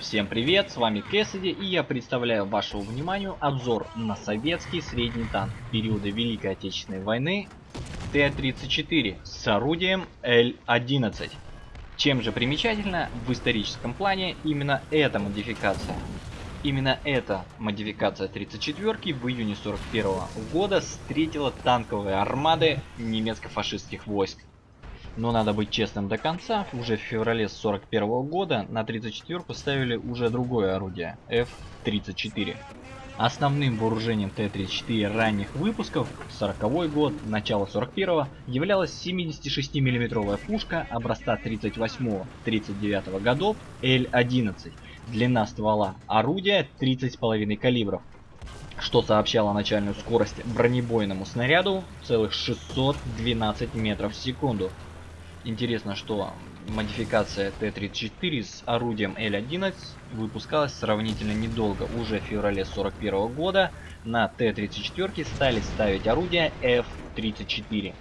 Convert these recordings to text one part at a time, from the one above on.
Всем привет, с вами Кэссиди и я представляю вашему вниманию обзор на советский средний танк периода Великой Отечественной войны Т-34 с орудием Л-11. Чем же примечательно в историческом плане именно эта модификация? Именно эта модификация 34 в июне 41 года встретила танковые армады немецко-фашистских войск. Но надо быть честным до конца, уже в феврале 41 года на 34 поставили уже другое орудие, F-34. Основным вооружением Т-34 ранних выпусков, 40 год, начало 41 являлась 76 миллиметровая пушка образца 38-39 годов Л-11, длина ствола орудия 30,5 калибров, что сообщало начальную скорость бронебойному снаряду целых 612 метров в секунду. Интересно, что модификация Т-34 с орудием Л-11 выпускалась сравнительно недолго. Уже в феврале 41 года на Т-34 стали ставить орудия F-34.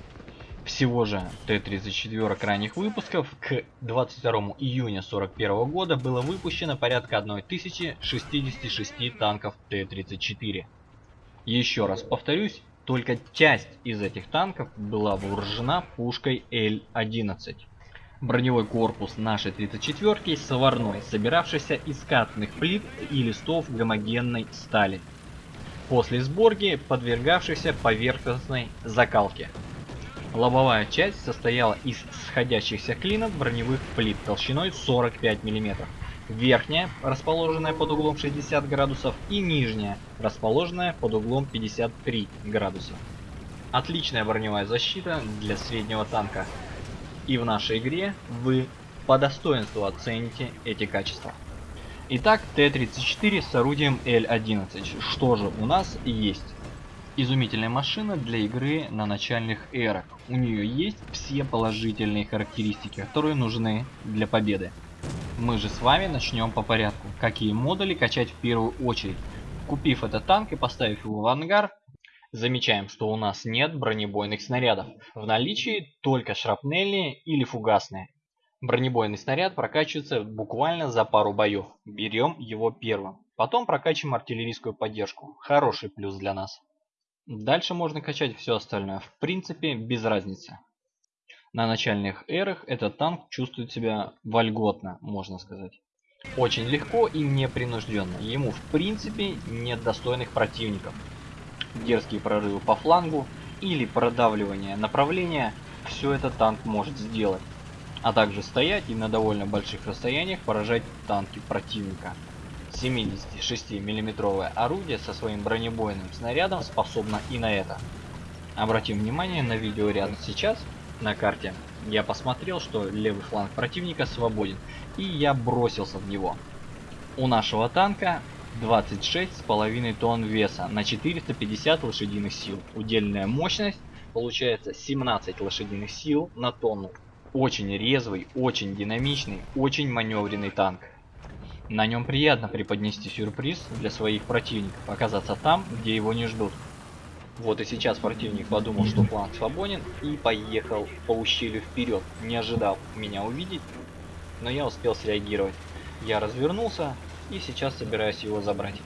Всего же Т-34 ранних выпусков к 22 июня 41 года было выпущено порядка 1066 танков Т-34. Еще раз повторюсь, только часть из этих танков была вооружена пушкой Л-11. Броневой корпус нашей 34-ки сварной, собиравшийся из катных плит и листов гомогенной стали. После сборки подвергавшийся поверхностной закалке. Лобовая часть состояла из сходящихся клинов броневых плит толщиной 45 мм верхняя, расположенная под углом 60 градусов, и нижняя, расположенная под углом 53 градуса. Отличная броневая защита для среднего танка. И в нашей игре вы по достоинству оцените эти качества. Итак, Т-34 с орудием Л-11. Что же у нас есть? Изумительная машина для игры на начальных эрах. У нее есть все положительные характеристики, которые нужны для победы. Мы же с вами начнем по порядку. Какие модули качать в первую очередь? Купив этот танк и поставив его в ангар, замечаем, что у нас нет бронебойных снарядов. В наличии только шрапнельные или фугасные. Бронебойный снаряд прокачивается буквально за пару боев. Берем его первым. Потом прокачиваем артиллерийскую поддержку. Хороший плюс для нас. Дальше можно качать все остальное. В принципе, без разницы. На начальных эрах этот танк чувствует себя вольготно, можно сказать. Очень легко и непринужденно. Ему в принципе нет достойных противников. Дерзкие прорывы по флангу или продавливание направления, все это танк может сделать. А также стоять и на довольно больших расстояниях поражать танки противника. 76 миллиметровое орудие со своим бронебойным снарядом способно и на это. Обратим внимание на видео рядом сейчас, на карте, я посмотрел, что левый фланг противника свободен, и я бросился в него. У нашего танка 26,5 тонн веса на 450 лошадиных сил. Удельная мощность получается 17 лошадиных сил на тонну. Очень резвый, очень динамичный, очень маневренный танк. На нем приятно преподнести сюрприз для своих противников, оказаться там, где его не ждут. Вот и сейчас противник подумал, что фланг свободен и поехал по ущелью вперед, не ожидал меня увидеть, но я успел среагировать. Я развернулся и сейчас собираюсь его забрать.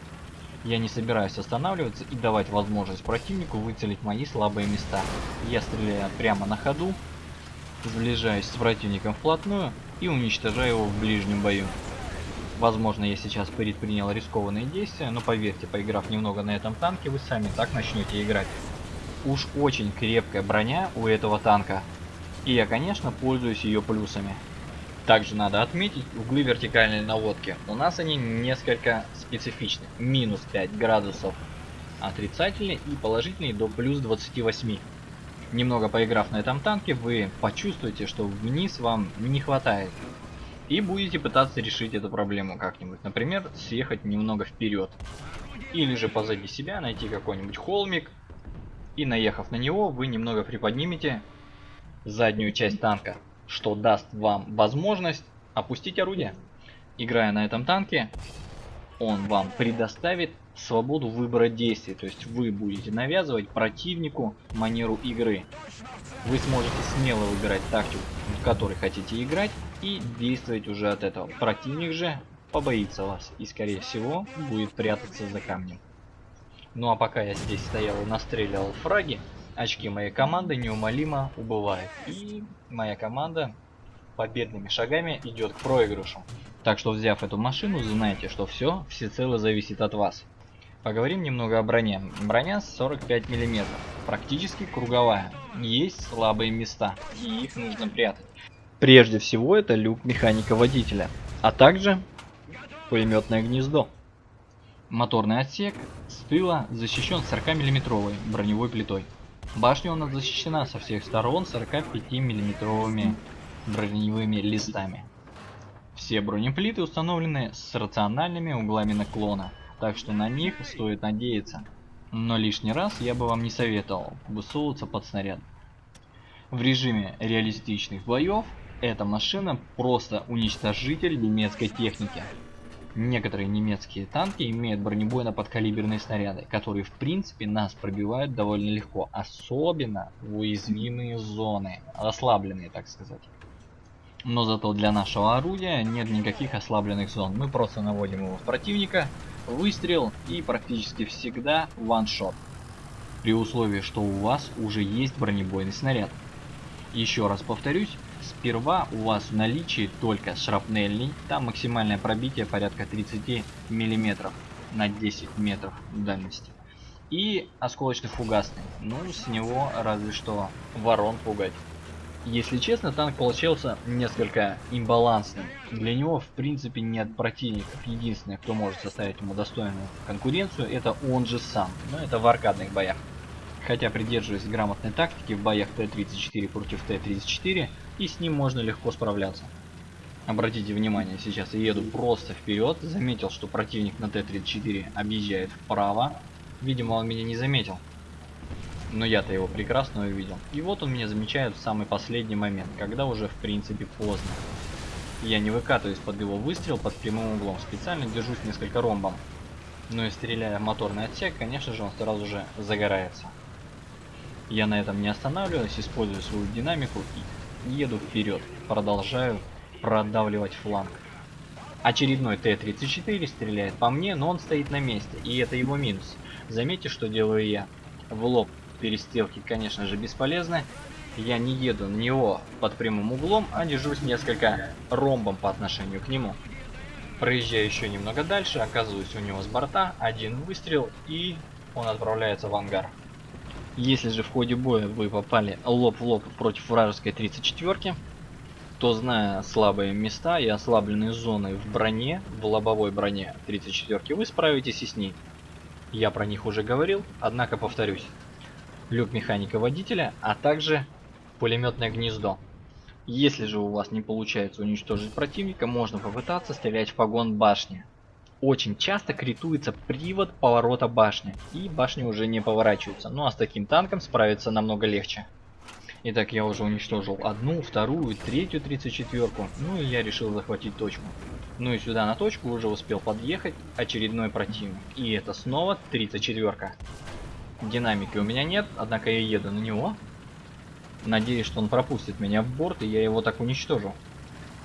Я не собираюсь останавливаться и давать возможность противнику выцелить мои слабые места. Я стреляю прямо на ходу, сближаюсь с противником вплотную и уничтожаю его в ближнем бою. Возможно, я сейчас предпринял рискованные действия, но поверьте, поиграв немного на этом танке, вы сами так начнете играть. Уж очень крепкая броня у этого танка. И я, конечно, пользуюсь ее плюсами. Также надо отметить углы вертикальной наводки. У нас они несколько специфичны. Минус 5 градусов отрицательные и положительные до плюс 28. Немного поиграв на этом танке, вы почувствуете, что вниз вам не хватает и будете пытаться решить эту проблему как-нибудь. Например, съехать немного вперед. Или же позади себя найти какой-нибудь холмик. И наехав на него, вы немного приподнимете заднюю часть танка. Что даст вам возможность опустить орудие. Играя на этом танке, он вам предоставит свободу выбора действий. То есть вы будете навязывать противнику манеру игры. Вы сможете смело выбирать тактику, в которой хотите играть и действовать уже от этого. Противник же побоится вас и скорее всего будет прятаться за камнем. Ну а пока я здесь стоял и настреливал фраги, очки моей команды неумолимо убывают. И моя команда победными шагами идет к проигрышу. Так что взяв эту машину, знаете, что все всецело зависит от вас. Поговорим немного о броне. Броня 45 мм, практически круговая. Есть слабые места, и их нужно прятать. Прежде всего это люк механика-водителя, а также пулеметное гнездо. Моторный отсек с тыла защищен 40 миллиметровой броневой плитой. Башня у нас защищена со всех сторон 45 миллиметровыми броневыми листами. Все бронеплиты установлены с рациональными углами наклона, так что на них стоит надеяться. Но лишний раз я бы вам не советовал высовываться под снаряд. В режиме реалистичных боев эта машина просто уничтожитель немецкой техники. Некоторые немецкие танки имеют бронебойно-подкалиберные снаряды, которые в принципе нас пробивают довольно легко, особенно в уязвимые зоны, ослабленные так сказать. Но зато для нашего орудия нет никаких ослабленных зон, мы просто наводим его в противника, выстрел и практически всегда ваншот. При условии, что у вас уже есть бронебойный снаряд. Еще раз повторюсь, Сперва у вас в наличии только шрапнельный, там максимальное пробитие порядка 30 мм на 10 метров дальности. И осколочно-фугасный, ну с него разве что ворон пугать. Если честно, танк получился несколько имбалансным. Для него в принципе нет противников. Единственное, кто может составить ему достойную конкуренцию, это он же сам. Но это в аркадных боях. Хотя придерживаясь грамотной тактики в боях Т-34 против Т-34, и с ним можно легко справляться. Обратите внимание, сейчас я еду просто вперед, заметил, что противник на Т-34 объезжает вправо. Видимо, он меня не заметил. Но я-то его прекрасно увидел. И вот он меня замечает в самый последний момент, когда уже в принципе поздно. Я не выкатываюсь под его выстрел под прямым углом, специально держусь несколько ромбом. Но и стреляя в моторный отсек, конечно же, он сразу же загорается. Я на этом не останавливаюсь, использую свою динамику и еду вперед. Продолжаю продавливать фланг. Очередной Т-34 стреляет по мне, но он стоит на месте, и это его минус. Заметьте, что делаю я. В лоб перестрелки, конечно же, бесполезны. Я не еду на него под прямым углом, а держусь несколько ромбом по отношению к нему. Проезжаю еще немного дальше, оказываюсь у него с борта, один выстрел, и он отправляется в ангар. Если же в ходе боя вы попали лоб в лоб против вражеской 34 то зная слабые места и ослабленные зоны в броне, в лобовой броне 34 вы справитесь и с ней. Я про них уже говорил, однако повторюсь. Люк механика водителя, а также пулеметное гнездо. Если же у вас не получается уничтожить противника, можно попытаться стрелять в погон башни очень часто критуется привод поворота башни, и башня уже не поворачивается. Ну а с таким танком справиться намного легче. Итак, я уже уничтожил одну, вторую, третью 34-ку, ну и я решил захватить точку. Ну и сюда на точку уже успел подъехать очередной противник, и это снова 34-ка. Динамики у меня нет, однако я еду на него. Надеюсь, что он пропустит меня в борт, и я его так уничтожу.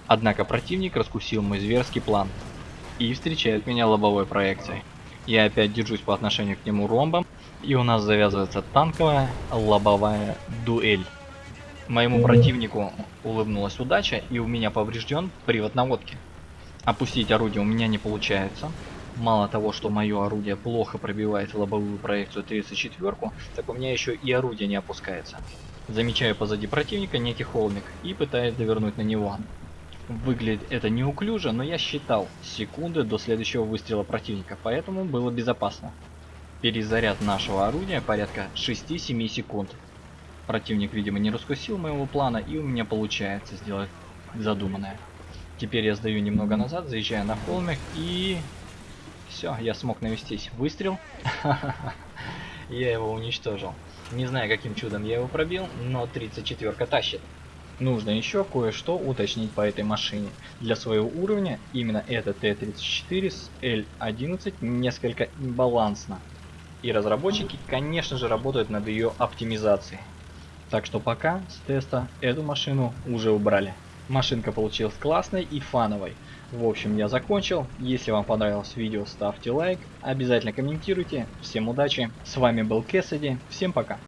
Однако противник раскусил мой зверский план и встречает меня лобовой проекцией. Я опять держусь по отношению к нему ромбом, и у нас завязывается танковая лобовая дуэль. Моему противнику улыбнулась удача, и у меня поврежден привод наводки. Опустить орудие у меня не получается. Мало того, что мое орудие плохо пробивает лобовую проекцию 34, так у меня еще и орудие не опускается. Замечаю позади противника некий холмик и пытаюсь довернуть на него. Выглядит это неуклюже, но я считал секунды до следующего выстрела противника, поэтому было безопасно. Перезаряд нашего орудия порядка 6-7 секунд. Противник, видимо, не раскусил моего плана, и у меня получается сделать задуманное. Теперь я сдаю немного назад, заезжаю на холмик, и... Все, я смог навестись. Выстрел. Я его уничтожил. Не знаю, каким чудом я его пробил, но 34 тащит. Нужно еще кое-что уточнить по этой машине. Для своего уровня именно эта Т-34 с L11 несколько имбалансна. И разработчики, конечно же, работают над ее оптимизацией. Так что пока с теста эту машину уже убрали. Машинка получилась классной и фановой. В общем, я закончил. Если вам понравилось видео, ставьте лайк. Обязательно комментируйте. Всем удачи. С вами был Кэссиди. Всем пока.